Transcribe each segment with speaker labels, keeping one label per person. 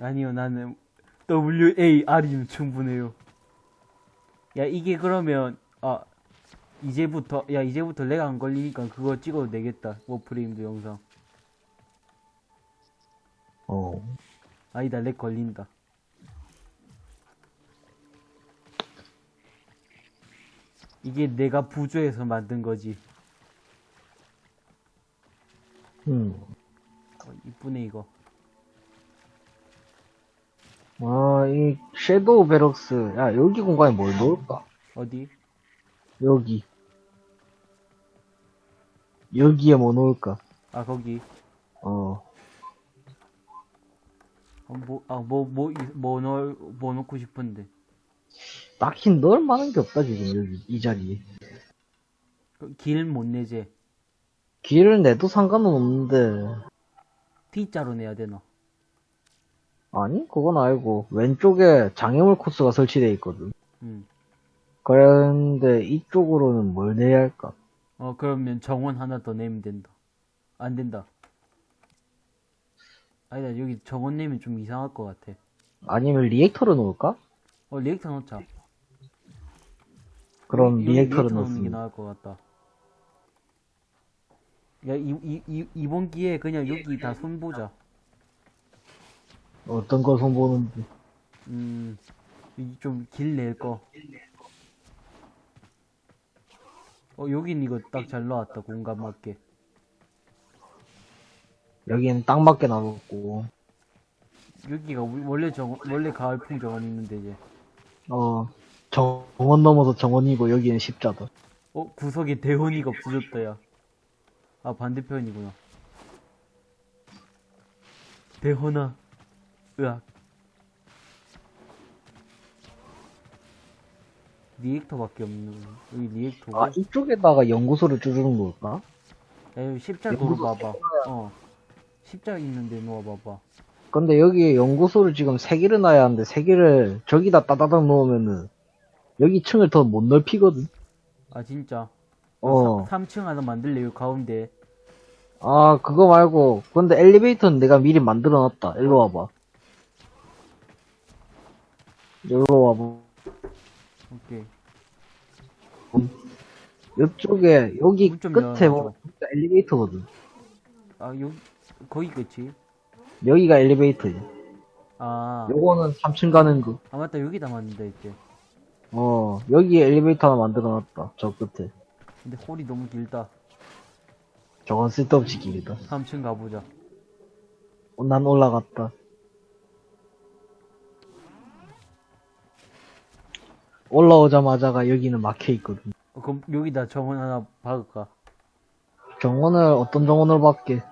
Speaker 1: 아니요, 나는 WAR이면 충분해요. 야, 이게 그러면, 아, 이제부터, 야, 이제부터 렉 안 걸리니까 그거 찍어도 되겠다. 워프레임도 영상.
Speaker 2: 어.
Speaker 1: 아니다, 렉 걸린다. 이게 내가 부조해서 만든 거지.
Speaker 2: 음.
Speaker 1: 어, 이쁘네, 이거.
Speaker 2: 아, 이 섀도우 베럭스. 야, 여기 공간에 뭘 넣을까?
Speaker 1: 어디?
Speaker 2: 여기. 여기에 뭐 넣을까?
Speaker 1: 아, 거기.
Speaker 2: 어.
Speaker 1: 어, 뭐, 아, 뭐, 뭐, 이- 뭐 넣을, 뭐 넣고 싶은데.
Speaker 2: 딱히 넣을 만한 게 없다, 지금, 여기, 이 자리에.
Speaker 1: 그길못 내제.
Speaker 2: 길을 내도 상관은 없는데.
Speaker 1: T자로 내야 되나?
Speaker 2: 아니, 그건 알고. 왼쪽에 장애물 코스가 설치되어 있거든.
Speaker 1: 음.
Speaker 2: 그런데 이쪽으로는 뭘 내야 할까?
Speaker 1: 어, 그러면 정원 하나 더 내면 된다. 안 된다. 아니다, 여기 정원 내면 좀 이상할 것 같아.
Speaker 2: 아니면 리액터를 놓을까?
Speaker 1: 어, reactor 넣자.
Speaker 2: 그럼 리액터를
Speaker 1: 리액터 넣는 게
Speaker 2: 넣습니다.
Speaker 1: 나을 것 같다. 야, 이, 이, 이, 이 번 기회에 그냥 여기 다 손보자.
Speaker 2: 어떤 걸 손보는지.
Speaker 1: 음, 좀 길 낼 거. 어, 여긴 이거 딱 잘 나왔다, 공간 맞게.
Speaker 2: 여기는 딱 맞게 나눴고.
Speaker 1: 여기가 우- 원래 정, 원래 가을풍 정원 있는데, 이제.
Speaker 2: 어, 정원 넘어서 정원이고 여기는 십자다.
Speaker 1: 어, 구석에 대원이가 없어졌다, 야. 아, 반대편이구나. 대원아. 으악. 리액터밖에 없는, 여기 리액터고.
Speaker 2: 아, 이쪽에다가 연구소를 쭈르는 걸까?
Speaker 1: 야, 여기 십자 도로 봐봐. 어. 십자 있는데 놓아봐봐.
Speaker 2: 근데 여기에 연구소를 지금 세 개를 놔야 하는데 세 개를 저기다 따다닥 놓으면은 여기 층을 더 못 넓히거든.
Speaker 1: 아, 진짜.
Speaker 2: 어.
Speaker 1: 3 층 하나 만들래요, 가운데.
Speaker 2: 아, 그거 말고. 근데 엘리베이터는 내가 미리 만들어 놨다. 일로 와봐. 일로 와봐.
Speaker 1: 오케이.
Speaker 2: 이쪽에, 여기
Speaker 1: 문 좀
Speaker 2: 끝에
Speaker 1: 열어줘.
Speaker 2: 보면 진짜 엘리베이터거든.
Speaker 1: 아, 여기, 거기 끝이?
Speaker 2: 여기가 엘리베이터지.
Speaker 1: 아.
Speaker 2: 요거는 3층 가는 거.
Speaker 1: 아, 맞다. 여기다 만든다, 이제.
Speaker 2: 어, 여기에 엘리베이터 하나 만들어 놨다. 저 끝에.
Speaker 1: 근데 홀이 너무 길다.
Speaker 2: 저건 쓸데없이 길다.
Speaker 1: 3층 가보자.
Speaker 2: 어, 난 올라갔다. 올라오자마자가 여기는 막혀 있거든.
Speaker 1: 어, 그럼 여기다 정원 하나 박을까?
Speaker 2: 정원을 어떤 정원을 박게?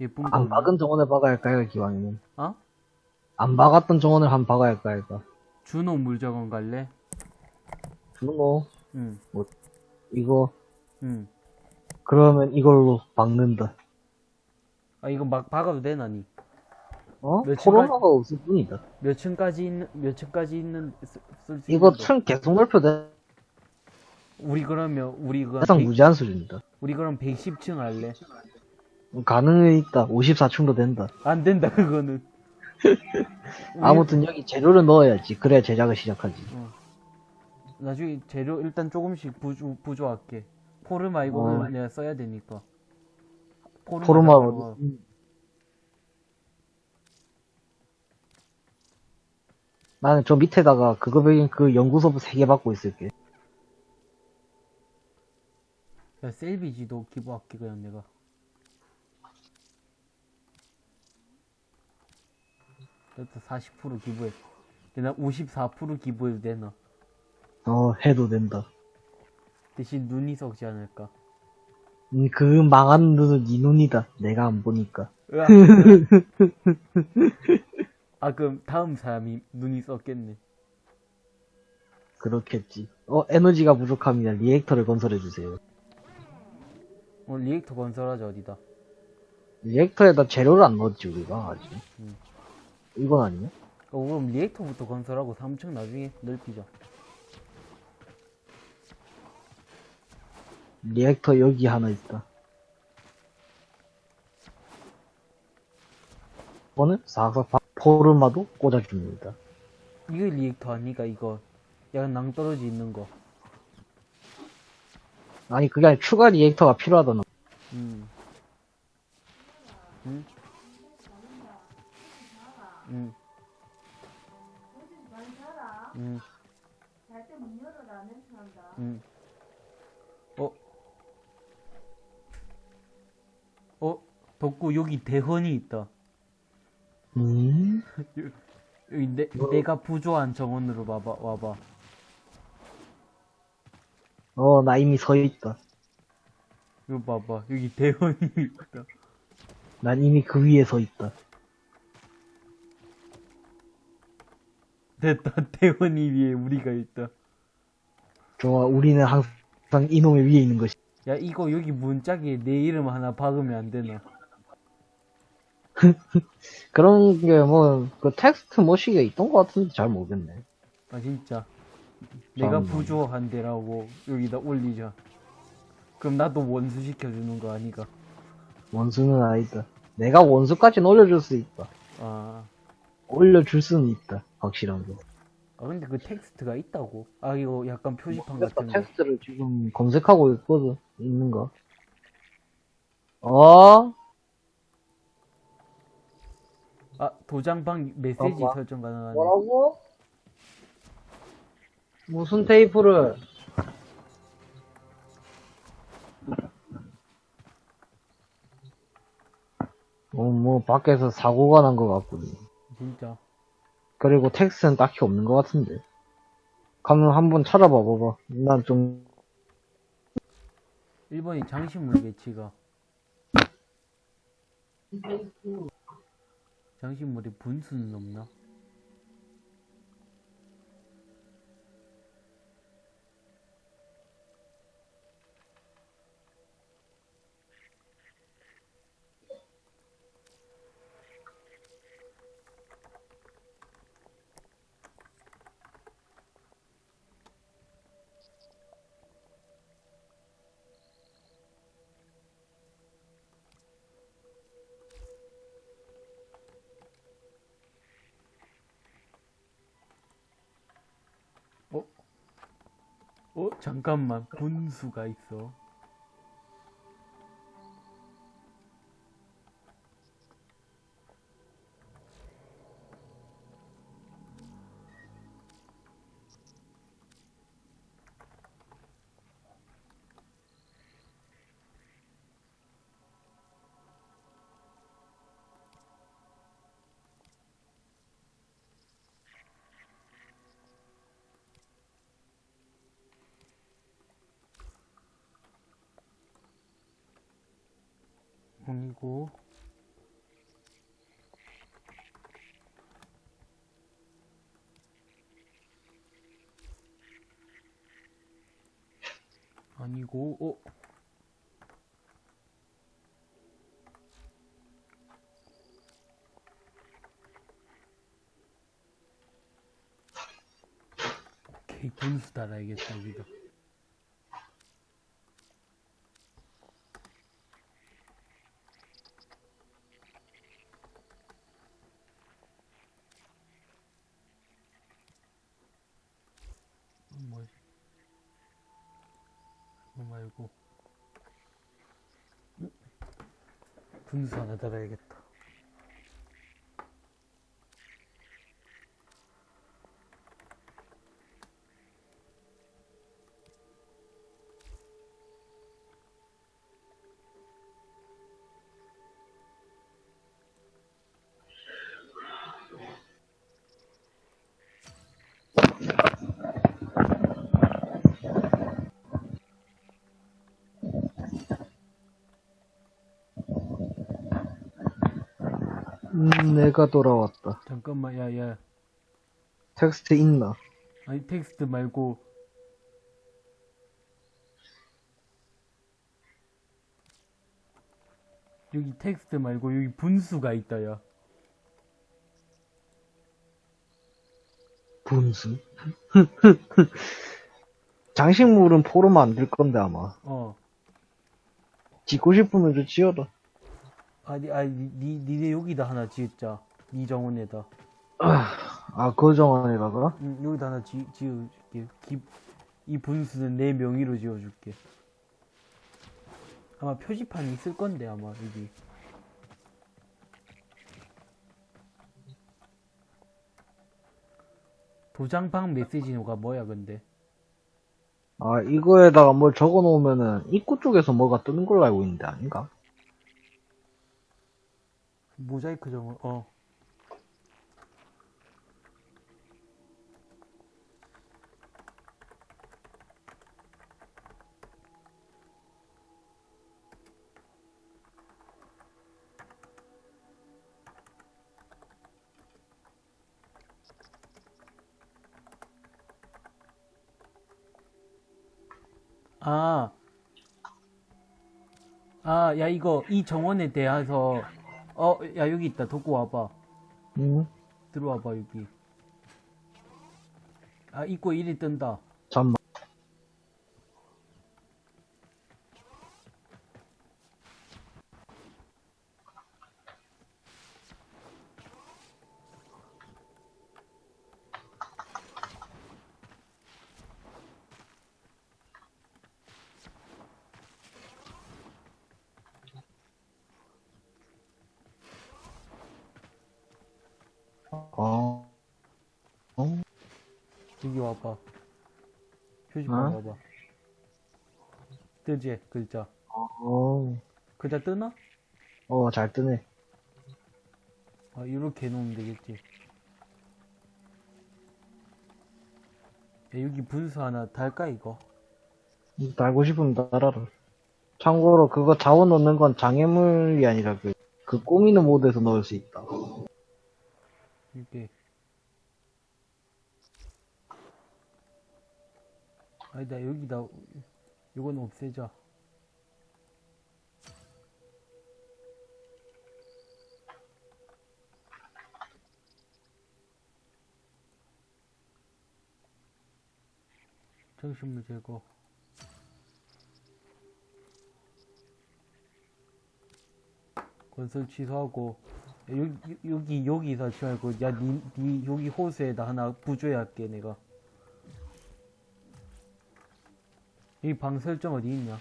Speaker 1: 예쁜 거.
Speaker 2: 안? 박은 정원을 박아야 할까요, 기왕이면?
Speaker 1: 어?
Speaker 2: 안 박았던 정원을 한 박아야 할까, 할까?
Speaker 1: 준호 물정원 갈래?
Speaker 2: 준호,
Speaker 1: 응,
Speaker 2: 이거,
Speaker 1: 응.
Speaker 2: 그러면 이걸로 박는다.
Speaker 1: 아, 이거 막 박아도 되나, 니?
Speaker 2: 어?
Speaker 1: 몇
Speaker 2: 코로나가 없을 뿐이다.
Speaker 1: 몇 층까지 있는, 몇 층까지 있는, 쓸수
Speaker 2: 이거
Speaker 1: 있는 거?
Speaker 2: 층 계속 넓혀도
Speaker 1: 우리 그러면, 우리 그,
Speaker 2: 해상
Speaker 1: 100,
Speaker 2: 무제한 수준이다.
Speaker 1: 우리 그럼 110층 할래?
Speaker 2: 가능은 있다. 54층도 된다.
Speaker 1: 안 된다, 그거는.
Speaker 2: 아무튼 여기 재료를 넣어야지. 그래야 제작을 시작하지.
Speaker 1: 나중에 재료 일단 조금씩 부조, 부조할게. 포르마 이거는
Speaker 2: 어.
Speaker 1: 내가 써야 되니까. 포르마.
Speaker 2: 포르마
Speaker 1: 잡아봐.
Speaker 2: 어디? 음. 나는 저 밑에다가 그거 배긴 그 연구소부 3개 받고 있을게.
Speaker 1: 야, 셀비지도 기부할게, 그냥 내가. 일단 40% 기부해. 내가 54% 기부해도 되나?
Speaker 2: 어, 해도 된다.
Speaker 1: 대신 눈이 썩지 않을까?
Speaker 2: 음, 그 망한 눈은 네 눈이다. 내가 안 보니까.
Speaker 1: 아, 그럼 다음 사람이 눈이 썩겠네.
Speaker 2: 그렇겠지. 어, 에너지가 부족합니다. reactor를 건설해주세요.
Speaker 1: 어, reactor 건설하자, 어디다.
Speaker 2: reactor에다 재료를 안 넣었지, 우리가, 아직.
Speaker 1: 음.
Speaker 2: 이건 아니야?
Speaker 1: 어, 그럼 reactor부터 건설하고 3층 나중에 넓히자.
Speaker 2: 리액터 여기 하나 있다. 이거는 싹싹 바- 포르마도 꽂아줍니다.
Speaker 1: 이거 리액터 아니까 이거 약간 낭떠러지 있는 거
Speaker 2: 아니 그게 아니라 추가 리액터가 필요하다는
Speaker 1: 음. 응? 응. 응.
Speaker 3: 잘때 문 열어라 냄새 난다.
Speaker 1: 응. 어? 어? 덕구 여기 대헌이 있다.
Speaker 2: 음?
Speaker 1: 여기 내, 내가 부조한 정원으로 와봐, 와봐.
Speaker 2: 어, 나 이미 서 있다.
Speaker 1: 이거 봐봐. 여기 대헌이 있다.
Speaker 2: 난 이미 그 위에 서 있다.
Speaker 1: 됐다. 대헌이 위에 우리가 있다.
Speaker 2: 좋아, 우리는 항상 이놈의 위에 있는 것이.
Speaker 1: 야, 이거 여기 문짝에 내 이름 하나 박으면 안 되나?
Speaker 2: 그런 게 뭐, 그 텍스트 모시기가 있던 것 같은데 잘 모르겠네.
Speaker 1: 아, 진짜. 내가
Speaker 2: 참.
Speaker 1: 부조한 데라고 여기다 올리자. 그럼 나도 원수 시켜주는 거 아니가?
Speaker 2: 원수는 아니다. 내가 원수까지는 올려줄 수 있다.
Speaker 1: 아.
Speaker 2: 올려줄 수는 있다. 확실한 거.
Speaker 1: 아, 근데 그 텍스트가 있다고? 아, 이거 약간 표지판
Speaker 2: 그래서
Speaker 1: 같은 거.
Speaker 2: 텍스트를 지금 검색하고 있거든. 있는가? 어?
Speaker 1: 아, 도장방 메시지
Speaker 2: 어, 뭐?
Speaker 1: 설정 가능하네.
Speaker 2: 뭐라고? 무슨 테이프를? 어, 뭐, 밖에서 사고가 난 것 같군요.
Speaker 1: 진짜.
Speaker 2: 그리고 텍스트는 딱히 없는 것 같은데. 가면 한번 찾아봐 봐봐. 난 좀,
Speaker 1: 일본이 장신물 배치가. 장신물에 분수는 없나? 어? 잠깐만. 분수가 있어. 아니고. 아니고, 어? 오케이, 분수 달아야겠다, 여기다. 뭐지? 그거 말고 음? 분수
Speaker 2: 음, 내가 돌아왔다.
Speaker 1: 잠깐만 야 야
Speaker 2: 텍스트 있나?
Speaker 1: 아니 텍스트 말고 여기 텍스트 말고 여기 분수가 있다 야
Speaker 2: 분수? 장식물은 포로 만들 건데 아마.
Speaker 1: 어.
Speaker 2: 짓고 싶으면 좀 지어라.
Speaker 1: 아니, 아니, 니, 니, 니네 여기다 하나 지었자. 이 정원에다.
Speaker 2: 아, 그 정원에다가?
Speaker 1: 응, 여기다 하나 지, 지어줄게. 기, 이 분수는 내 명의로 지어줄게. 아마 표지판이 있을 건데, 아마, 여기. 도장방 메시지가 뭐야, 근데?
Speaker 2: 아, 이거에다가 뭘 적어 놓으면은 입구 쪽에서 뭐가 뜨는 걸로 알고 있는데, 아닌가?
Speaker 1: 모자이크 정원, 어. 아, 아, 야, 이거, 이 정원에 대해서, 어, 야, 여기 있다. 도구 와봐.
Speaker 2: 응?
Speaker 1: 들어와봐, 여기. 아, 입구에 일이 뜬다.
Speaker 2: 잠만. 어, 어,
Speaker 1: 여기 와봐. 표지판
Speaker 2: 어?
Speaker 1: 와봐. 뜨지, 글자.
Speaker 2: 어,
Speaker 1: 글자 뜨나?
Speaker 2: 어, 잘 뜨네.
Speaker 1: 아, 이렇게 해놓으면 되겠지. 야, 여기 분수 하나 달까, 이거?
Speaker 2: 달고 싶으면 달아라. 참고로 그거 자원 넣는 건 장애물이 아니라 그, 그 꾸미는 모드에서 넣을 수 있다.
Speaker 1: 이게. 아니다, 여기다. 이건 없애자. 정신물 제거. 건설 취소하고 여기 여기 여기서 하지 말고 야니 니 여기 호수에다 하나 부조해 할게 내가 이 방 설정 어디 있냐?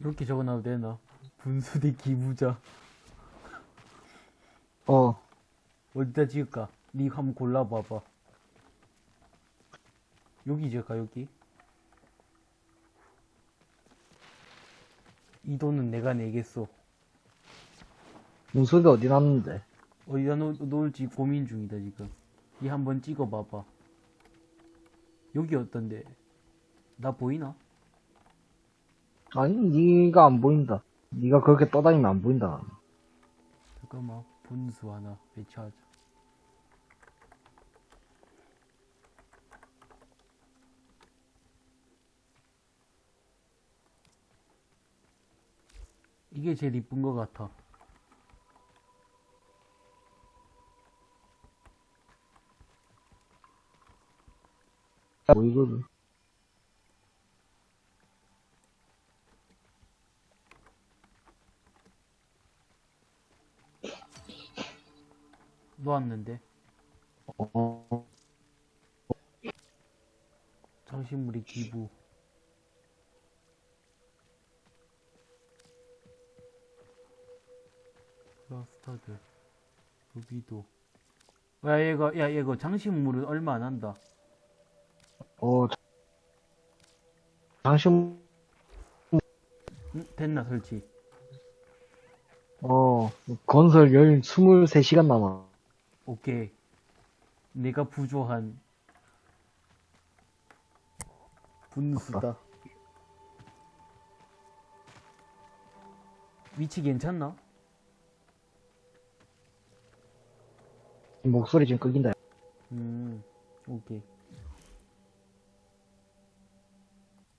Speaker 1: 이렇게 적어놔도 되나 분수대 기부자.
Speaker 2: 어,
Speaker 1: 어디다 지을까? 니 한번 골라봐봐. 여기 지을까 여기? 이 돈은 내가 내겠어
Speaker 2: 문소리 어디 놨는데?
Speaker 1: 어디다 놓, 놓을지 고민 중이다 지금. 이 한번 찍어봐봐. 여기 어떤데? 나 보이나?
Speaker 2: 아니, 니가 안 보인다. 니가 그렇게 떠다니면 안 보인다.
Speaker 1: 잠깐만 분수 하나 배치하자 이게 제일 이쁜 것 같아
Speaker 2: 보이거든.
Speaker 1: 놓았는데.
Speaker 2: 어,
Speaker 1: 장식물이 기부. 플라스타드 여기도. 야 얘가 야 얘가 장식물은 얼마 안 한다.
Speaker 2: 어,
Speaker 1: 응? 됐나 설치?
Speaker 2: 어, 건설 열 23시간 남아.
Speaker 1: 오케이 내가 부조한 분수다 위치 괜찮나?
Speaker 2: 목소리 지금 끊긴다.
Speaker 1: 음 오케이